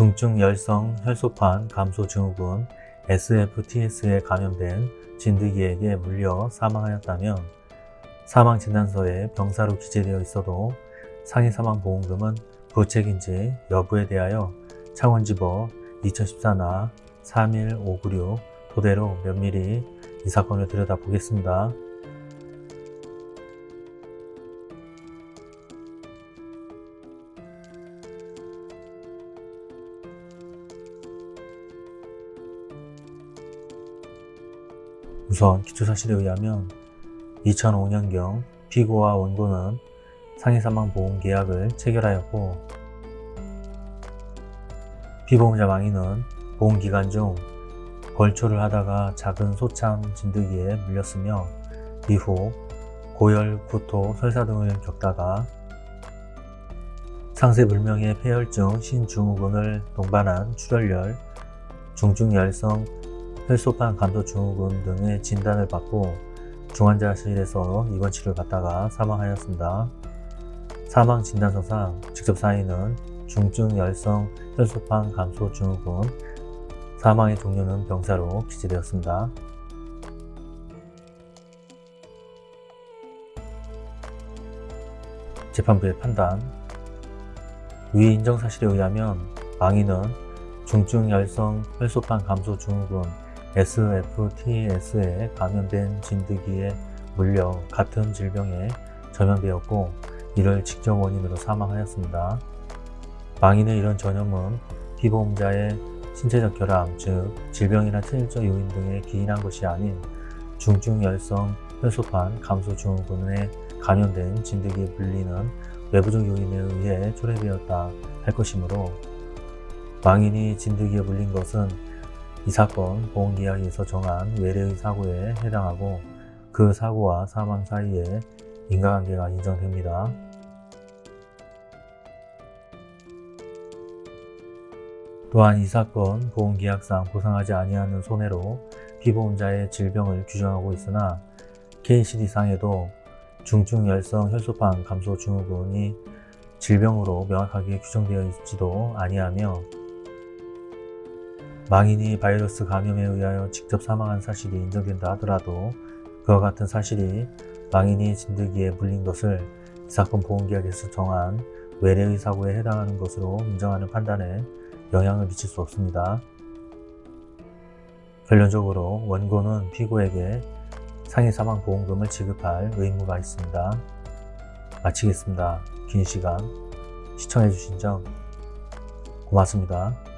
중증 열성 혈소판 감소 증후군 SFTS에 감염된 진드기에게 물려 사망하였다면 사망진단서에 병사로 기재되어 있어도 상해사망보험금은 부책인지 여부에 대하여 창원지법 2014나 31596 토대로 면밀히 이 사건을 들여다보겠습니다. 우선 기초사실에 의하면 2005년경 피고와 원고는 상해사망보험계약을 체결하였고 피보험자 망인은 보험기간 중 벌초를 하다가 작은 소창 진드기에 물렸으며 이후 고열, 구토, 설사 등을 겪다가 상세불명의 폐혈증, 신증후군을 동반한 출혈열, 중증열성 혈소판 감소 증후군 등의 진단을 받고 중환자실에서 입원 치료를 받다가 사망하였습니다. 사망 진단서상 직접 사인은 중증 열성 혈소판 감소 증후군 사망의 종류는 병사로 기재되었습니다. 재판부의 판단 위 인정사실에 의하면 망인은 중증 열성 혈소판 감소 증후군 SFTS에 감염된 진드기에 물려 같은 질병에 전염되었고 이를 직접 원인으로 사망하였습니다. 망인의 이런 전염은 피보험자의 신체적 결함, 즉 질병이나 체질적 요인 등에 기인한 것이 아닌 중증열성 혈소판 감소 증후군에 감염된 진드기에 물리는 외부적 요인에 의해 초래되었다 할 것이므로 망인이 진드기에 물린 것은 이 사건 보험계약에서 정한 외래의 사고에 해당하고 그 사고와 사망 사이에 인과관계가 인정됩니다. 또한 이 사건 보험계약상 보상하지 아니하는 손해로 피보험자의 질병을 규정하고 있으나 KCD상에도 중증열성 혈소판 감소 증후군이 질병으로 명확하게 규정되어 있지도 아니하며 망인이 바이러스 감염에 의하여 직접 사망한 사실이 인정된다 하더라도 그와 같은 사실이 망인이 진드기에 물린 것을 이 사건 보험계약에서 정한 외래의 사고에 해당하는 것으로 인정하는 판단에 영향을 미칠 수 없습니다. 결론적으로 원고는 피고에게 상해 사망 보험금을 지급할 의무가 있습니다. 마치겠습니다. 긴 시간 시청해주신 점 고맙습니다.